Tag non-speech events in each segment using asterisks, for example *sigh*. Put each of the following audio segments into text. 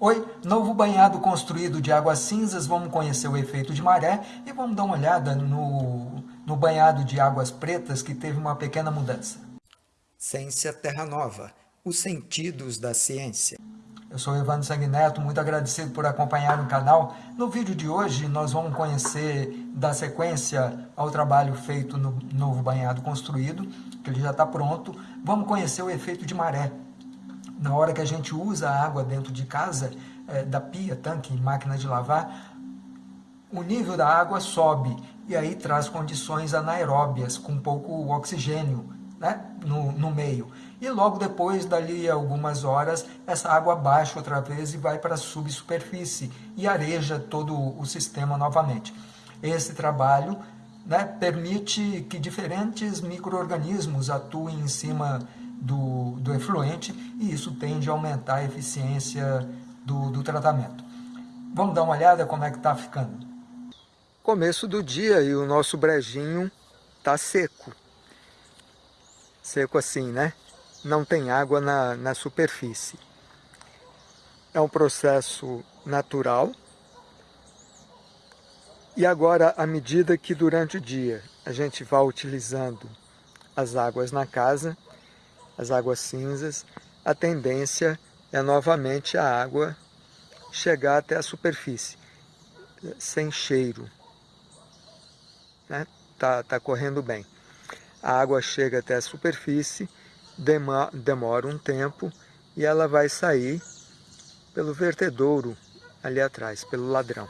Oi, novo banhado construído de águas cinzas, vamos conhecer o efeito de maré e vamos dar uma olhada no, no banhado de águas pretas que teve uma pequena mudança. Ciência Terra Nova, os sentidos da ciência. Eu sou Evandro Sanguineto, muito agradecido por acompanhar o canal. No vídeo de hoje nós vamos conhecer da sequência ao trabalho feito no novo banhado construído, que ele já está pronto. Vamos conhecer o efeito de maré. Na hora que a gente usa a água dentro de casa, é, da pia, tanque, máquina de lavar, o nível da água sobe e aí traz condições anaeróbias, com pouco oxigênio né, no, no meio. E logo depois, dali algumas horas, essa água baixa outra vez e vai para a subsuperfície e areja todo o sistema novamente. Esse trabalho né, permite que diferentes micro-organismos atuem em cima do, do efluente e isso tende a aumentar a eficiência do, do tratamento. Vamos dar uma olhada como é que está ficando. Começo do dia e o nosso brejinho está seco. Seco assim, né? não tem água na, na superfície. É um processo natural. E agora, à medida que durante o dia a gente vai utilizando as águas na casa, as águas cinzas, a tendência é novamente a água chegar até a superfície, sem cheiro. Né? Tá, tá correndo bem. A água chega até a superfície demora um tempo e ela vai sair pelo vertedouro ali atrás, pelo ladrão.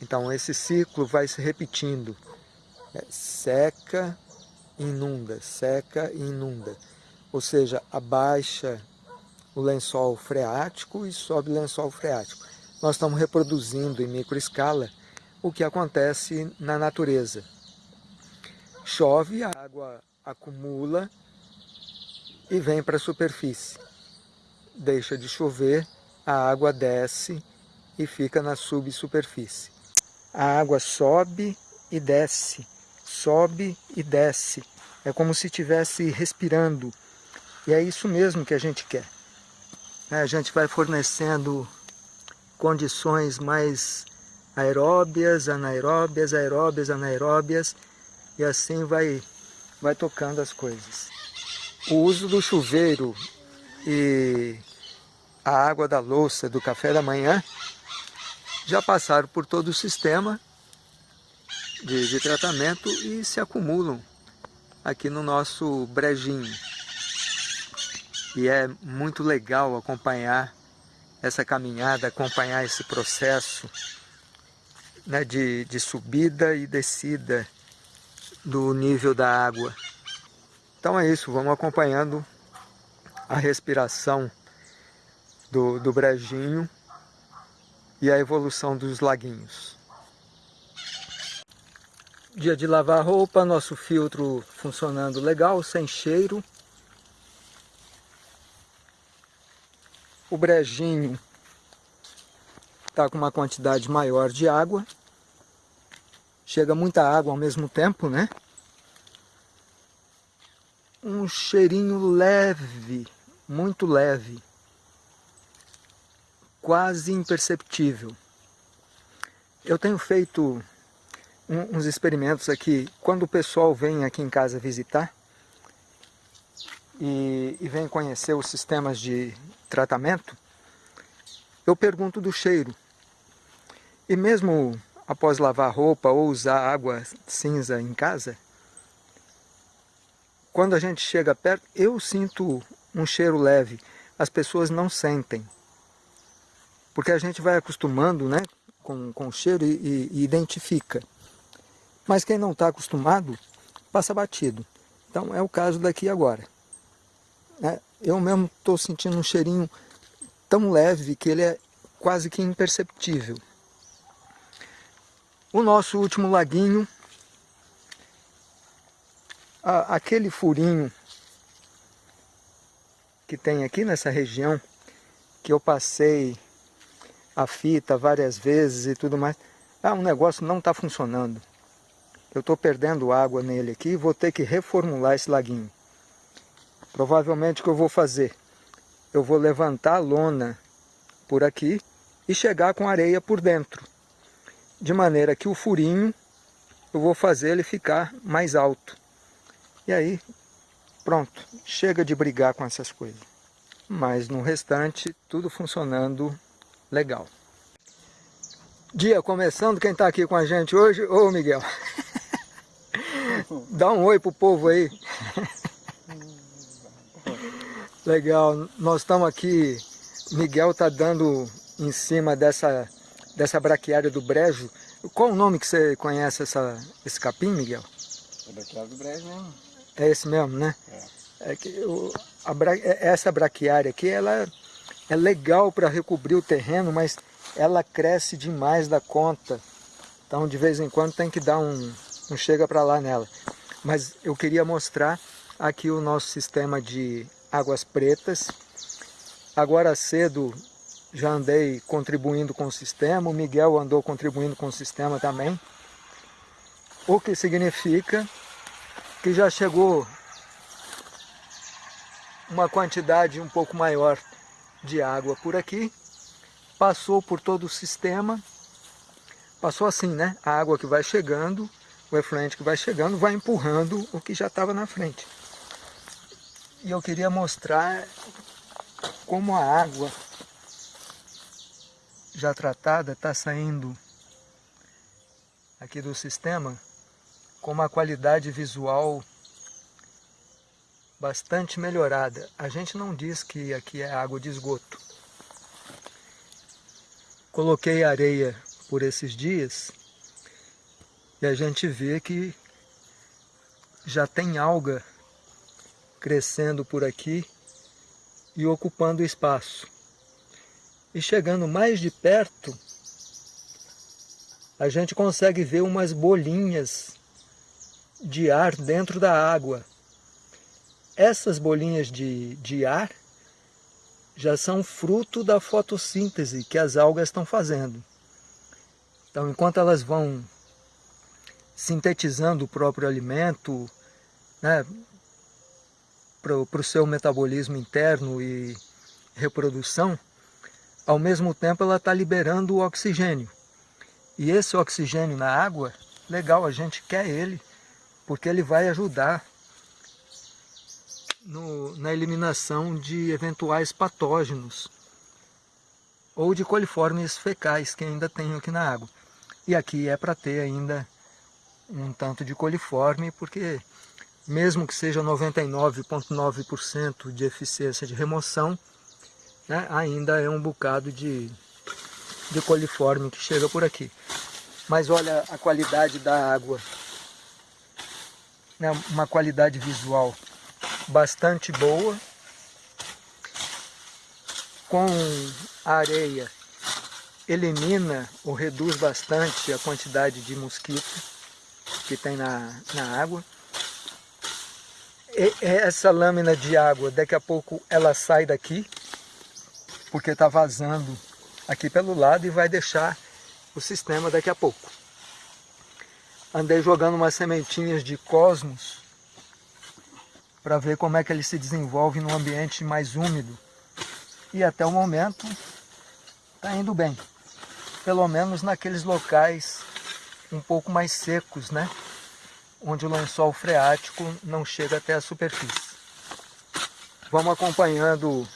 Então esse ciclo vai se repetindo. É, seca, inunda, seca e inunda. Ou seja, abaixa o lençol freático e sobe o lençol freático. Nós estamos reproduzindo em microescala o que acontece na natureza. Chove, a água acumula e vem para a superfície. Deixa de chover, a água desce e fica na subsuperfície. A água sobe e desce, sobe e desce. É como se estivesse respirando. E é isso mesmo que a gente quer. É, a gente vai fornecendo condições mais aeróbias, anaeróbias, aeróbias, anaeróbias, e assim vai, vai tocando as coisas o uso do chuveiro e a água da louça do café da manhã já passaram por todo o sistema de, de tratamento e se acumulam aqui no nosso brejinho. E é muito legal acompanhar essa caminhada, acompanhar esse processo né, de, de subida e descida do nível da água. Então é isso, vamos acompanhando a respiração do, do brejinho e a evolução dos laguinhos. Dia de lavar roupa, nosso filtro funcionando legal, sem cheiro. O brejinho está com uma quantidade maior de água. Chega muita água ao mesmo tempo, né? um cheirinho leve, muito leve, quase imperceptível. Eu tenho feito um, uns experimentos aqui, quando o pessoal vem aqui em casa visitar e, e vem conhecer os sistemas de tratamento, eu pergunto do cheiro. E mesmo após lavar roupa ou usar água cinza em casa, quando a gente chega perto, eu sinto um cheiro leve, as pessoas não sentem. Porque a gente vai acostumando né, com, com o cheiro e, e identifica. Mas quem não está acostumado, passa batido. Então é o caso daqui agora. É, eu mesmo estou sentindo um cheirinho tão leve que ele é quase que imperceptível. O nosso último laguinho aquele furinho que tem aqui nessa região, que eu passei a fita várias vezes e tudo mais, ah, o negócio não está funcionando. Eu estou perdendo água nele aqui e vou ter que reformular esse laguinho. Provavelmente o que eu vou fazer? Eu vou levantar a lona por aqui e chegar com areia por dentro. De maneira que o furinho, eu vou fazer ele ficar mais alto. E aí, pronto, chega de brigar com essas coisas. Mas no restante, tudo funcionando legal. Dia começando, quem está aqui com a gente hoje? Ô Miguel, *laughs* dá um oi pro povo aí. *laughs* Legal, nós estamos aqui, Miguel está dando em cima dessa, dessa braquiária do brejo. Qual o nome que você conhece essa, esse capim, Miguel? É braquiária do brejo mesmo. É esse mesmo, né? É. é que o, a, é, essa braquiária aqui, ela é legal para recobrir o terreno, mas ela cresce demais da conta. Então, de vez em quando, tem que dar um, um chega para lá nela. Mas eu queria mostrar aqui o nosso sistema de Águas Pretas. Agora cedo já andei contribuindo com o sistema, o Miguel andou contribuindo com o sistema também. O que significa que já chegou uma quantidade um pouco maior de água por aqui, passou por todo o sistema, passou assim, né? A água que vai chegando, o efluente que vai chegando, vai empurrando o que já estava na frente. E eu queria mostrar como a água já tratada está saindo aqui do sistema com uma qualidade visual bastante melhorada. A gente não diz que aqui é água de esgoto. Coloquei areia por esses dias e a gente vê que já tem alga crescendo por aqui e ocupando espaço. E chegando mais de perto, a gente consegue ver umas bolinhas de ar dentro da água. Essas bolinhas de, de ar já são fruto da fotossíntese que as algas estão fazendo. Então, enquanto elas vão sintetizando o próprio alimento, né, para o seu metabolismo interno e reprodução, ao mesmo tempo ela está liberando o oxigênio. E esse oxigênio na água, legal, a gente quer ele, porque ele vai ajudar no, na eliminação de eventuais patógenos ou de coliformes fecais que ainda tem aqui na água. E aqui é para ter ainda um tanto de coliforme, porque mesmo que seja 99,9% de eficiência de remoção, né, ainda é um bocado de, de coliforme que chega por aqui. Mas olha a qualidade da água, né, uma qualidade visual bastante boa, com a areia elimina ou reduz bastante a quantidade de mosquito que tem na, na água essa lâmina de água, daqui a pouco ela sai daqui, porque está vazando aqui pelo lado e vai deixar o sistema daqui a pouco. Andei jogando umas sementinhas de cosmos para ver como é que ele se desenvolve num ambiente mais úmido. E até o momento está indo bem. Pelo menos naqueles locais um pouco mais secos, né? onde o lençol freático não chega até a superfície. Vamos acompanhando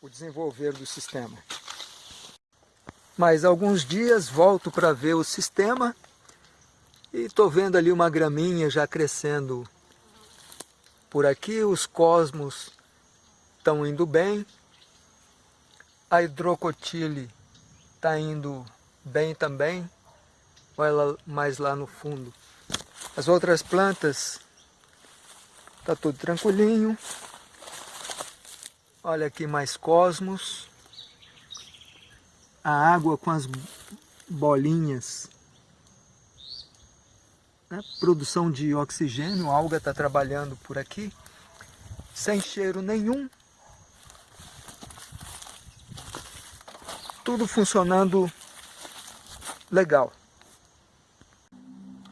o desenvolver do sistema. Mais alguns dias volto para ver o sistema e estou vendo ali uma graminha já crescendo por aqui, os cosmos estão indo bem, a hidrocotile está indo bem também, olha mais lá no fundo. As outras plantas, tá tudo tranquilinho. Olha aqui mais cosmos. A água com as bolinhas. Né? Produção de oxigênio, a alga está trabalhando por aqui. Sem cheiro nenhum. Tudo funcionando legal.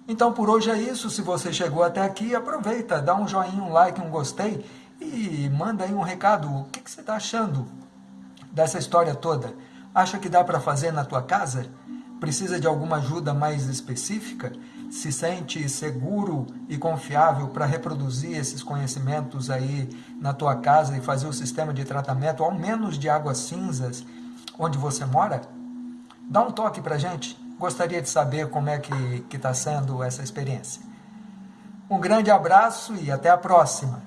Então por hoje é isso, se você chegou até aqui, aproveita, dá um joinha, um like, um gostei e manda aí um recado, o que, que você está achando dessa história toda, acha que dá para fazer na tua casa? Precisa de alguma ajuda mais específica? Se sente seguro e confiável para reproduzir esses conhecimentos aí na tua casa e fazer o sistema de tratamento, ao menos de águas cinzas, onde você mora? Dá um toque para gente. Gostaria de saber como é que está sendo essa experiência. Um grande abraço e até a próxima!